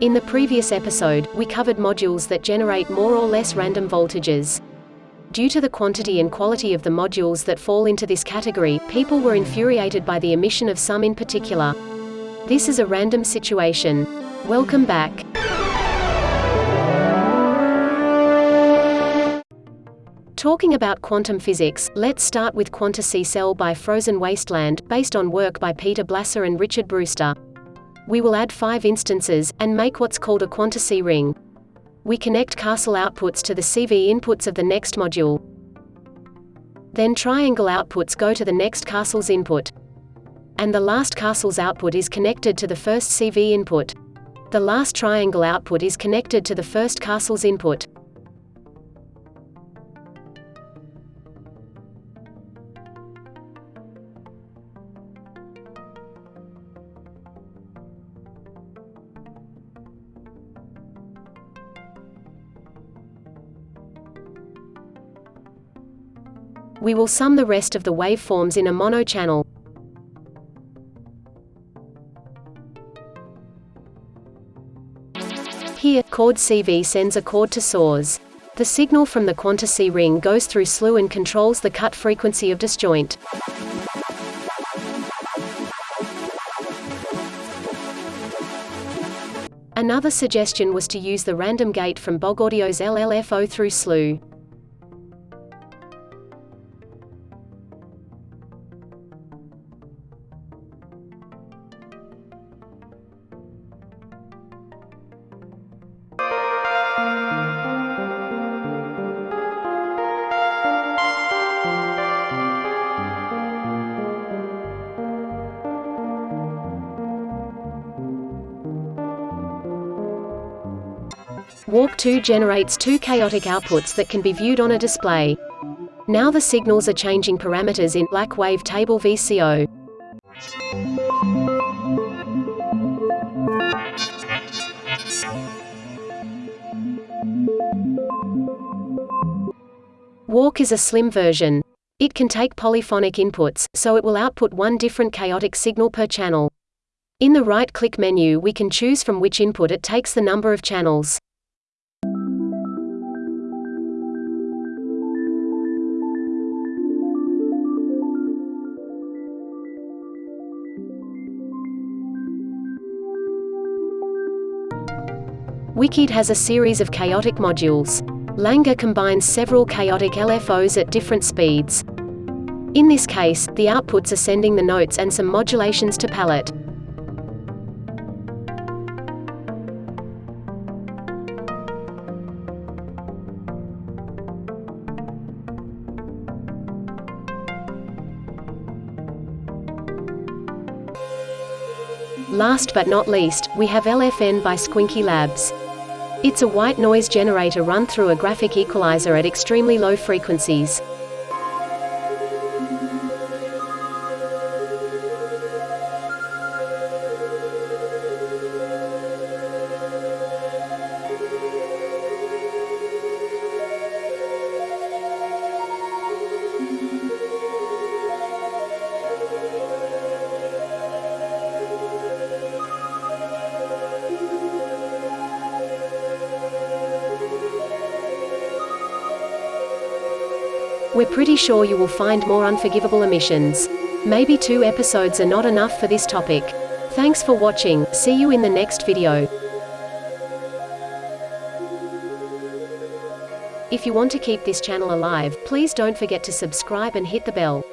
In the previous episode, we covered modules that generate more or less random voltages. Due to the quantity and quality of the modules that fall into this category, people were infuriated by the emission of some in particular. This is a random situation. Welcome back. Talking about quantum physics, let's start with Quantussy Cell by Frozen Wasteland, based on work by Peter Blasser and Richard Brewster. We will add five instances, and make what's called a Quantussy ring. We connect castle outputs to the CV inputs of the next module. Then triangle outputs go to the next castle's input. And the last castle's output is connected to the first CV input. The last triangle output is connected to the first castle's input. We will sum the rest of the waveforms in a mono-channel. Here, chord CV sends a chord to source. The signal from the Quantussy ring goes through slew and controls the cut frequency of disjoint. Another suggestion was to use the random gate from Bogaudio's LLFO through slew. Walk 2 generates two chaotic outputs that can be viewed on a display. Now the signals are changing parameters in black wave table VCO. Walk is a slim version. It can take polyphonic inputs, so it will output one different chaotic signal per channel. In the right-click menu we can choose from which input it takes the number of channels. Wicked has a series of chaotic modules. Langer combines several chaotic LFOs at different speeds. In this case, the outputs are sending the notes and some modulations to palette. Last but not least, we have LFN by Squinky Labs. It's a white noise generator run through a graphic equalizer at extremely low frequencies. We're pretty sure you will find more unforgivable emissions. Maybe two episodes are not enough for this topic. Thanks for watching, see you in the next video. If you want to keep this channel alive, please don't forget to subscribe and hit the bell.